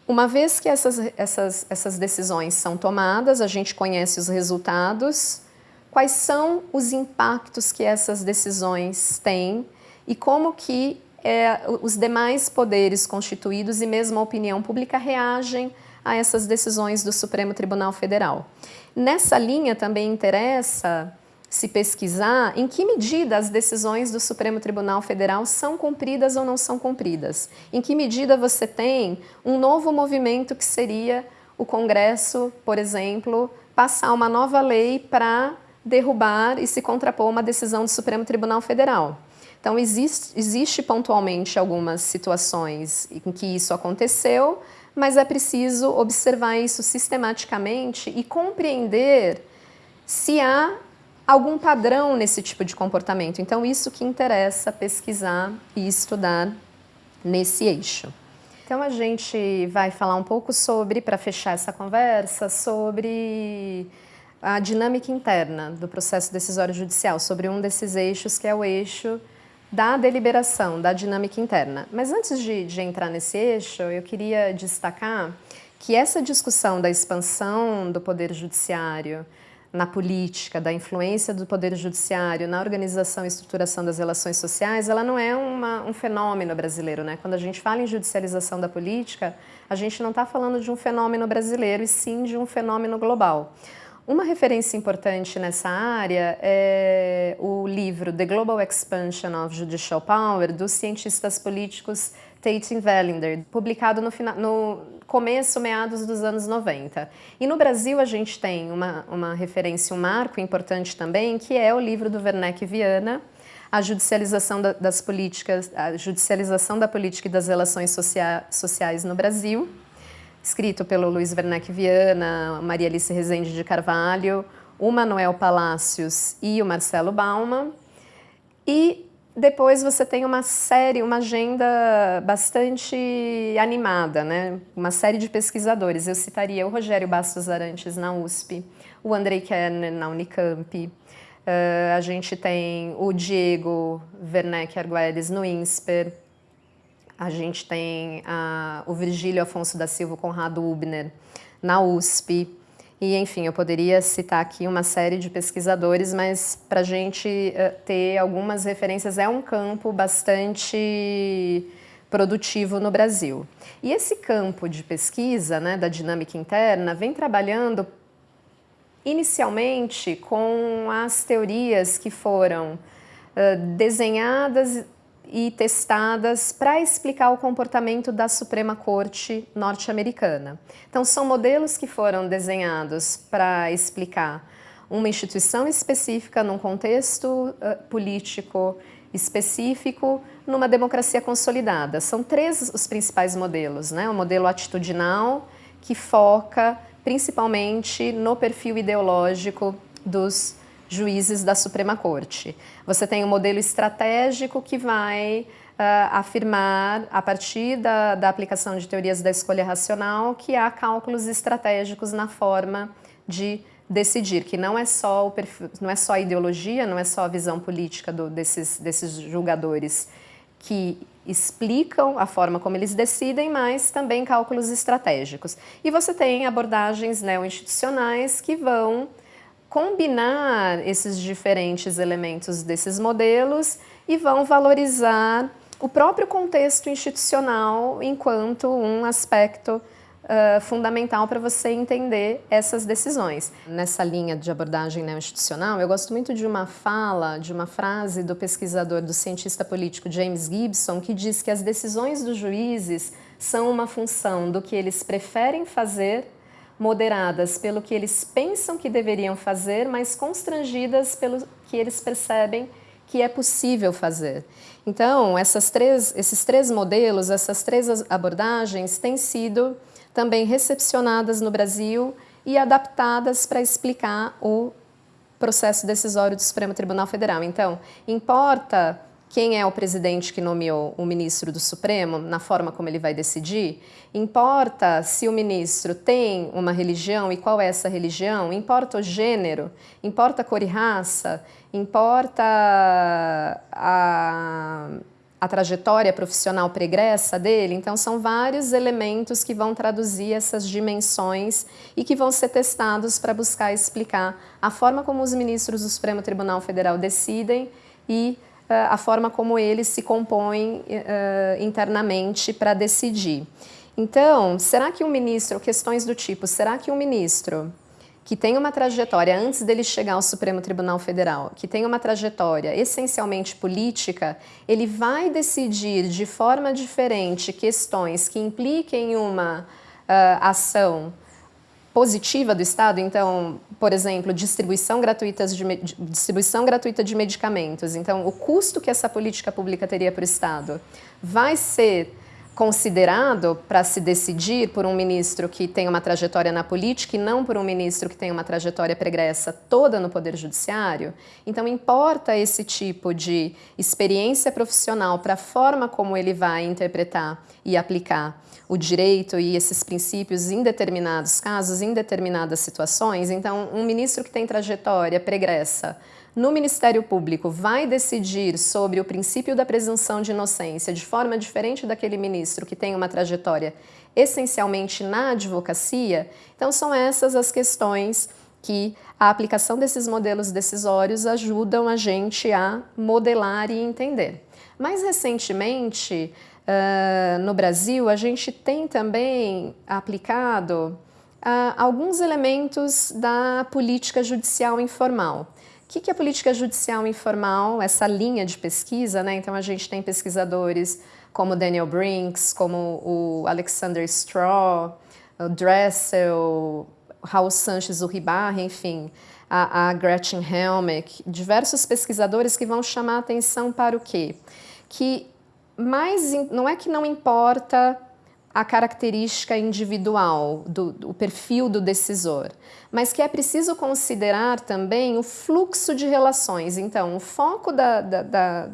Uma vez que essas, essas, essas decisões são tomadas, a gente conhece os resultados, quais são os impactos que essas decisões têm e como que é, os demais poderes constituídos e mesmo a opinião pública reagem a essas decisões do Supremo Tribunal Federal. Nessa linha também interessa se pesquisar em que medida as decisões do Supremo Tribunal Federal são cumpridas ou não são cumpridas. Em que medida você tem um novo movimento que seria o Congresso, por exemplo, passar uma nova lei para derrubar e se contrapor uma decisão do Supremo Tribunal Federal. Então, existe, existe pontualmente algumas situações em que isso aconteceu, mas é preciso observar isso sistematicamente e compreender se há algum padrão nesse tipo de comportamento. Então, isso que interessa pesquisar e estudar nesse eixo. Então, a gente vai falar um pouco sobre, para fechar essa conversa, sobre a dinâmica interna do processo decisório judicial, sobre um desses eixos que é o eixo da deliberação, da dinâmica interna. Mas antes de, de entrar nesse eixo, eu queria destacar que essa discussão da expansão do poder judiciário, na política, da influência do Poder Judiciário na organização e estruturação das relações sociais, ela não é uma, um fenômeno brasileiro. Né? Quando a gente fala em judicialização da política, a gente não está falando de um fenômeno brasileiro, e sim de um fenômeno global. Uma referência importante nessa área é o livro The Global Expansion of Judicial Power, dos cientistas políticos Tate e Valinder, publicado no, no, começo, meados dos anos 90. E no Brasil a gente tem uma, uma referência, um marco importante também, que é o livro do Werneck Viana, a judicialização da, das políticas, a judicialização da política e das relações socia sociais no Brasil, escrito pelo Luiz Werneck Viana, Maria Alice Rezende de Carvalho, o Manuel Palácios e o Marcelo Bauman. E depois você tem uma série, uma agenda bastante animada, né? uma série de pesquisadores. Eu citaria o Rogério Bastos Arantes na USP, o Andrei Kerner na Unicamp, uh, a gente tem o Diego Werneck Arguelles no INSPER, a gente tem a, o Virgílio Afonso da Silva Conrado Ubner na USP. E, enfim, eu poderia citar aqui uma série de pesquisadores, mas para a gente uh, ter algumas referências, é um campo bastante produtivo no Brasil. E esse campo de pesquisa, né, da dinâmica interna, vem trabalhando inicialmente com as teorias que foram uh, desenhadas e testadas para explicar o comportamento da Suprema Corte norte-americana. Então, são modelos que foram desenhados para explicar uma instituição específica num contexto uh, político específico numa democracia consolidada. São três os principais modelos, né? O modelo atitudinal, que foca principalmente no perfil ideológico dos juízes da Suprema Corte. Você tem um modelo estratégico que vai uh, afirmar, a partir da, da aplicação de teorias da escolha racional, que há cálculos estratégicos na forma de decidir, que não é só, o perfil, não é só a ideologia, não é só a visão política do, desses, desses julgadores que explicam a forma como eles decidem, mas também cálculos estratégicos. E você tem abordagens neo-institucionais que vão combinar esses diferentes elementos desses modelos e vão valorizar o próprio contexto institucional enquanto um aspecto uh, fundamental para você entender essas decisões. Nessa linha de abordagem institucional, eu gosto muito de uma fala, de uma frase do pesquisador, do cientista político James Gibson, que diz que as decisões dos juízes são uma função do que eles preferem fazer moderadas pelo que eles pensam que deveriam fazer, mas constrangidas pelo que eles percebem que é possível fazer. Então, três, esses três modelos, essas três abordagens têm sido também recepcionadas no Brasil e adaptadas para explicar o processo decisório do Supremo Tribunal Federal. Então, importa quem é o presidente que nomeou o ministro do Supremo, na forma como ele vai decidir, importa se o ministro tem uma religião e qual é essa religião, importa o gênero, importa a cor e raça, importa a, a trajetória profissional pregressa dele, então são vários elementos que vão traduzir essas dimensões e que vão ser testados para buscar explicar a forma como os ministros do Supremo Tribunal Federal decidem e a forma como eles se compõem uh, internamente para decidir. Então, será que um ministro, questões do tipo, será que um ministro que tem uma trajetória, antes dele chegar ao Supremo Tribunal Federal, que tem uma trajetória essencialmente política, ele vai decidir de forma diferente questões que impliquem uma uh, ação positiva do Estado, então, por exemplo, distribuição, gratuitas de, distribuição gratuita de medicamentos. Então, o custo que essa política pública teria para o Estado vai ser considerado para se decidir por um ministro que tem uma trajetória na política e não por um ministro que tem uma trajetória pregressa toda no Poder Judiciário, então importa esse tipo de experiência profissional para a forma como ele vai interpretar e aplicar o direito e esses princípios em determinados casos, em determinadas situações. Então, um ministro que tem trajetória pregressa no Ministério Público vai decidir sobre o princípio da presunção de inocência de forma diferente daquele ministro que tem uma trajetória essencialmente na advocacia, então são essas as questões que a aplicação desses modelos decisórios ajudam a gente a modelar e entender. Mais recentemente, uh, no Brasil, a gente tem também aplicado uh, alguns elementos da política judicial informal. O que, que é política judicial informal, essa linha de pesquisa, né? Então a gente tem pesquisadores como Daniel Brinks, como o Alexander Straw, o Dressel, Raul Sanches Uribarri, enfim, a, a Gretchen Helmick, diversos pesquisadores que vão chamar atenção para o quê? Que mais, não é que não importa a característica individual, do, do, perfil do decisor, mas que é preciso considerar também o fluxo de relações. Então, o foco da, da, da,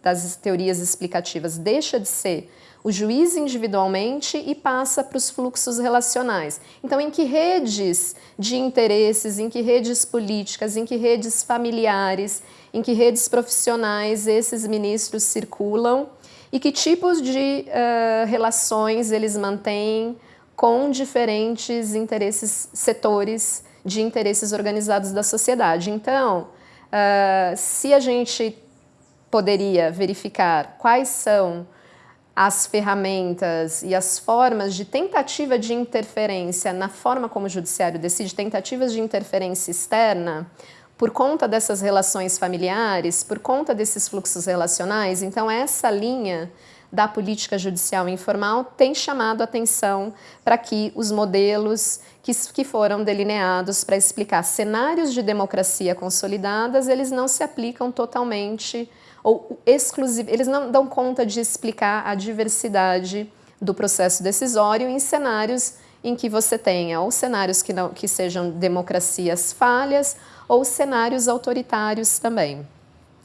das teorias explicativas deixa de ser o juiz individualmente e passa para os fluxos relacionais. Então, em que redes de interesses, em que redes políticas, em que redes familiares, em que redes profissionais esses ministros circulam e que tipos de uh, relações eles mantêm com diferentes interesses, setores de interesses organizados da sociedade. Então, uh, se a gente poderia verificar quais são as ferramentas e as formas de tentativa de interferência na forma como o judiciário decide, tentativas de interferência externa, por conta dessas relações familiares, por conta desses fluxos relacionais, então essa linha da política judicial informal tem chamado atenção para que os modelos que, que foram delineados para explicar cenários de democracia consolidadas, eles não se aplicam totalmente ou exclusivo, eles não dão conta de explicar a diversidade do processo decisório em cenários em que você tenha ou cenários que, não, que sejam democracias falhas ou cenários autoritários também.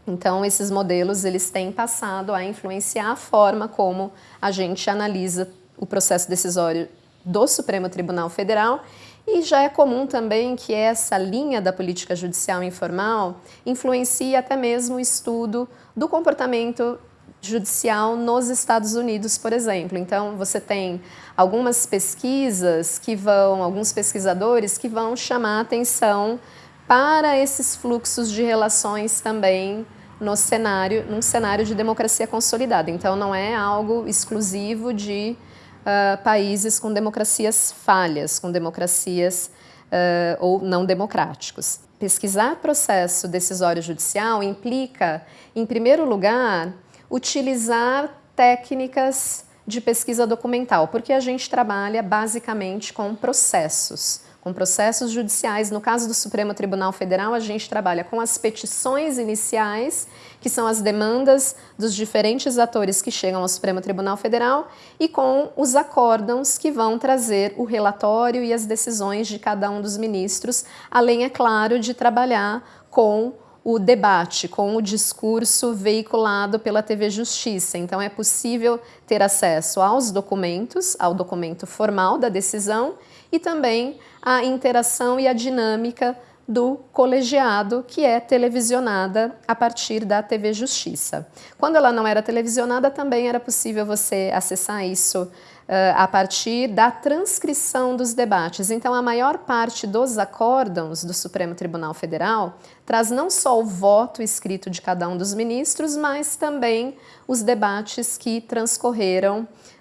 Então, esses modelos eles têm passado a influenciar a forma como a gente analisa o processo decisório do Supremo Tribunal Federal e já é comum também que essa linha da política judicial informal influencie até mesmo o estudo do comportamento judicial nos Estados Unidos, por exemplo. Então, você tem algumas pesquisas que vão, alguns pesquisadores que vão chamar a atenção para esses fluxos de relações também no cenário, num cenário de democracia consolidada. Então, não é algo exclusivo de uh, países com democracias falhas, com democracias uh, ou não democráticos. Pesquisar processo decisório judicial implica, em primeiro lugar, utilizar técnicas de pesquisa documental, porque a gente trabalha basicamente com processos com processos judiciais. No caso do Supremo Tribunal Federal, a gente trabalha com as petições iniciais, que são as demandas dos diferentes atores que chegam ao Supremo Tribunal Federal, e com os acórdãos que vão trazer o relatório e as decisões de cada um dos ministros, além, é claro, de trabalhar com o debate, com o discurso veiculado pela TV Justiça. Então, é possível ter acesso aos documentos, ao documento formal da decisão e também a interação e a dinâmica do colegiado, que é televisionada a partir da TV Justiça. Quando ela não era televisionada, também era possível você acessar isso Uh, a partir da transcrição dos debates. Então, a maior parte dos acórdãos do Supremo Tribunal Federal traz não só o voto escrito de cada um dos ministros, mas também os debates que transcorreram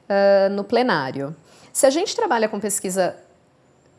uh, no plenário. Se a gente trabalha com pesquisa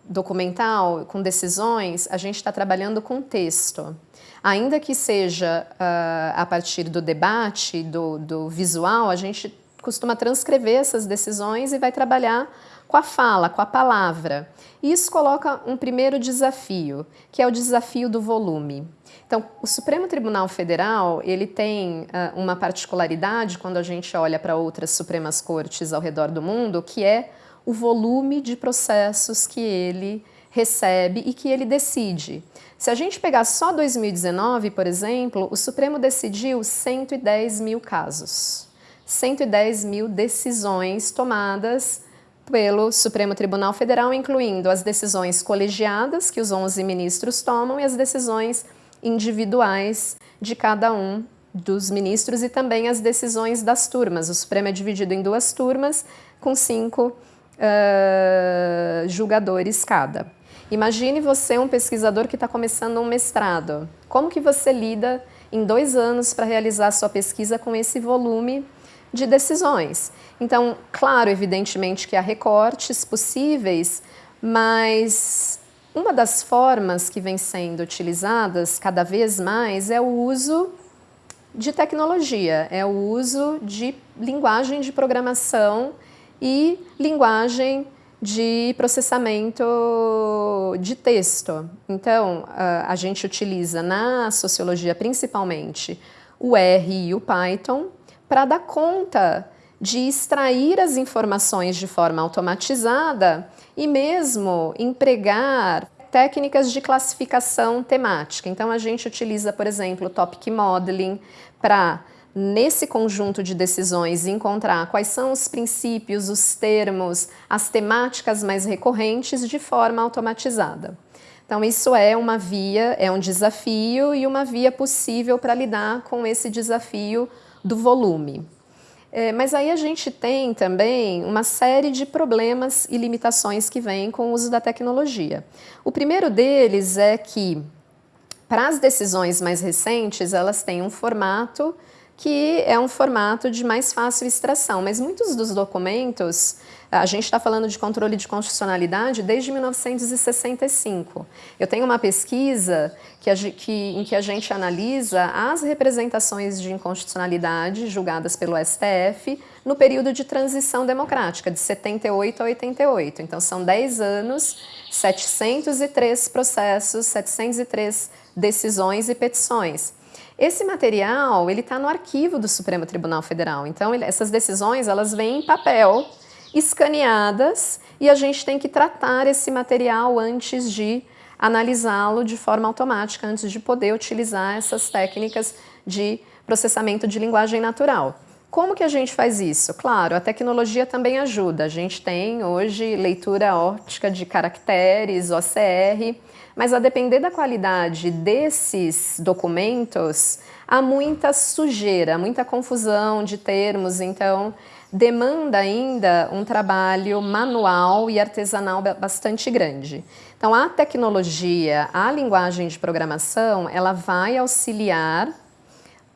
documental, com decisões, a gente está trabalhando com texto. Ainda que seja uh, a partir do debate, do, do visual, a gente costuma transcrever essas decisões e vai trabalhar com a fala, com a palavra. E isso coloca um primeiro desafio, que é o desafio do volume. Então, o Supremo Tribunal Federal, ele tem uh, uma particularidade quando a gente olha para outras Supremas Cortes ao redor do mundo, que é o volume de processos que ele recebe e que ele decide. Se a gente pegar só 2019, por exemplo, o Supremo decidiu 110 mil casos. 110 mil decisões tomadas pelo Supremo Tribunal Federal, incluindo as decisões colegiadas que os 11 ministros tomam e as decisões individuais de cada um dos ministros e também as decisões das turmas. O Supremo é dividido em duas turmas com cinco uh, julgadores cada. Imagine você um pesquisador que está começando um mestrado. Como que você lida em dois anos para realizar sua pesquisa com esse volume de decisões? Então, claro, evidentemente que há recortes possíveis, mas uma das formas que vem sendo utilizadas cada vez mais é o uso de tecnologia, é o uso de linguagem de programação e linguagem de processamento de texto. Então, a gente utiliza na sociologia principalmente o R e o Python para dar conta de extrair as informações de forma automatizada e mesmo empregar técnicas de classificação temática. Então, a gente utiliza, por exemplo, o Topic Modeling para nesse conjunto de decisões encontrar quais são os princípios, os termos, as temáticas mais recorrentes de forma automatizada. Então isso é uma via, é um desafio e uma via possível para lidar com esse desafio do volume. É, mas aí a gente tem também uma série de problemas e limitações que vêm com o uso da tecnologia. O primeiro deles é que, para as decisões mais recentes, elas têm um formato que é um formato de mais fácil extração, mas muitos dos documentos, a gente está falando de controle de constitucionalidade desde 1965. Eu tenho uma pesquisa que, que, em que a gente analisa as representações de inconstitucionalidade julgadas pelo STF no período de transição democrática, de 78 a 88. Então, são 10 anos, 703 processos, 703 decisões e petições. Esse material, ele está no arquivo do Supremo Tribunal Federal, então ele, essas decisões, elas vêm em papel, escaneadas, e a gente tem que tratar esse material antes de analisá-lo de forma automática, antes de poder utilizar essas técnicas de processamento de linguagem natural. Como que a gente faz isso? Claro, a tecnologia também ajuda. A gente tem hoje leitura óptica de caracteres, OCR, mas a depender da qualidade desses documentos, há muita sujeira, muita confusão de termos, então demanda ainda um trabalho manual e artesanal bastante grande. Então a tecnologia, a linguagem de programação, ela vai auxiliar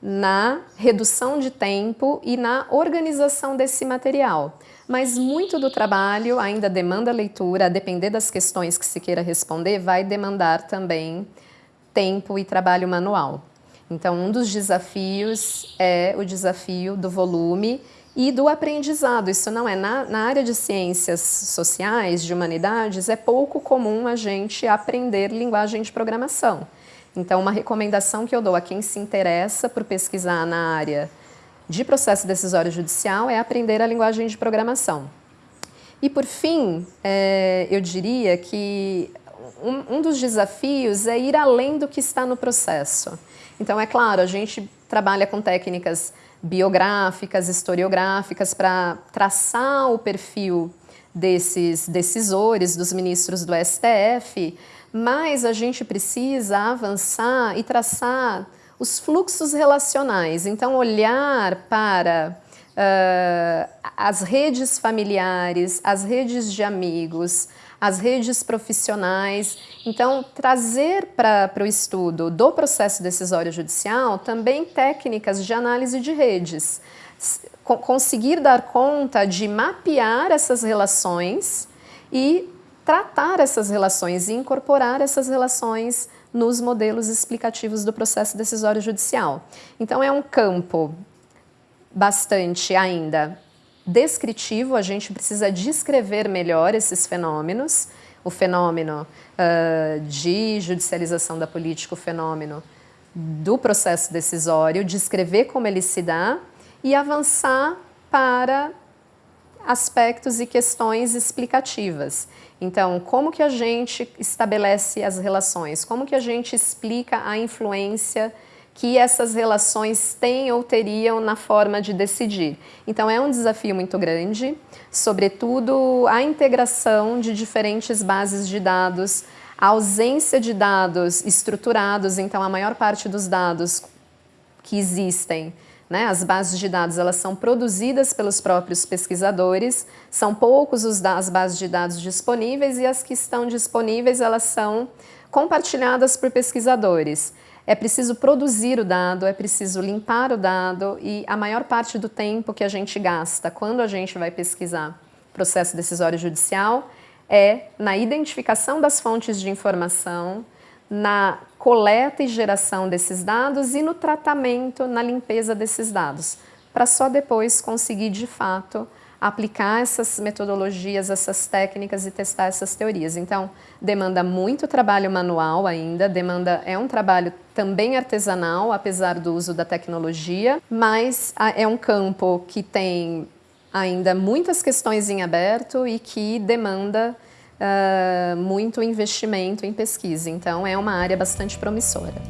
na redução de tempo e na organização desse material mas muito do trabalho ainda demanda leitura, a depender das questões que se queira responder, vai demandar também tempo e trabalho manual. Então, um dos desafios é o desafio do volume e do aprendizado. Isso não é na, na, área de ciências sociais, de humanidades, é pouco comum a gente aprender linguagem de programação. Então, uma recomendação que eu dou a quem se interessa por pesquisar na área de processo decisório judicial é aprender a linguagem de programação. E por fim, é, eu diria que um, um, dos desafios é ir além do que está no processo. Então, é claro, a gente trabalha com técnicas biográficas, historiográficas, para traçar o perfil desses decisores, dos ministros do STF, mas a gente precisa avançar e traçar os fluxos relacionais. Então, olhar para uh, as redes familiares, as redes de amigos, as redes profissionais. Então, trazer para o estudo do processo decisório judicial também técnicas de análise de redes. Conseguir dar conta de mapear essas relações e tratar essas relações e incorporar essas relações nos modelos explicativos do processo decisório judicial. Então é um campo bastante ainda descritivo, a gente precisa descrever melhor esses fenômenos, o fenômeno uh, de judicialização da política, o fenômeno do processo decisório, descrever como ele se dá e avançar para aspectos e questões explicativas. Então, como que a gente estabelece as relações? Como que a gente explica a influência que essas relações têm ou teriam na forma de decidir. Então é um desafio muito grande, sobretudo a integração de diferentes bases de dados, a ausência de dados estruturados, então a maior parte dos dados que existem né? As bases de dados elas são produzidas pelos próprios pesquisadores, são poucos os as bases de dados disponíveis e as que estão disponíveis elas são compartilhadas por pesquisadores. É preciso produzir o dado, é preciso limpar o dado e a maior parte do tempo que a gente gasta quando a gente vai pesquisar processo decisório judicial é na identificação das fontes de informação, na coleta e geração desses dados e no tratamento, na limpeza desses dados, para só depois conseguir, de fato, aplicar essas metodologias, essas técnicas e testar essas teorias. Então, demanda muito trabalho manual ainda, demanda é um trabalho também artesanal, apesar do uso da tecnologia, mas é um campo que tem ainda muitas questões em aberto e que demanda uh, muito investimento em pesquisa. Então, é uma área bastante promissora.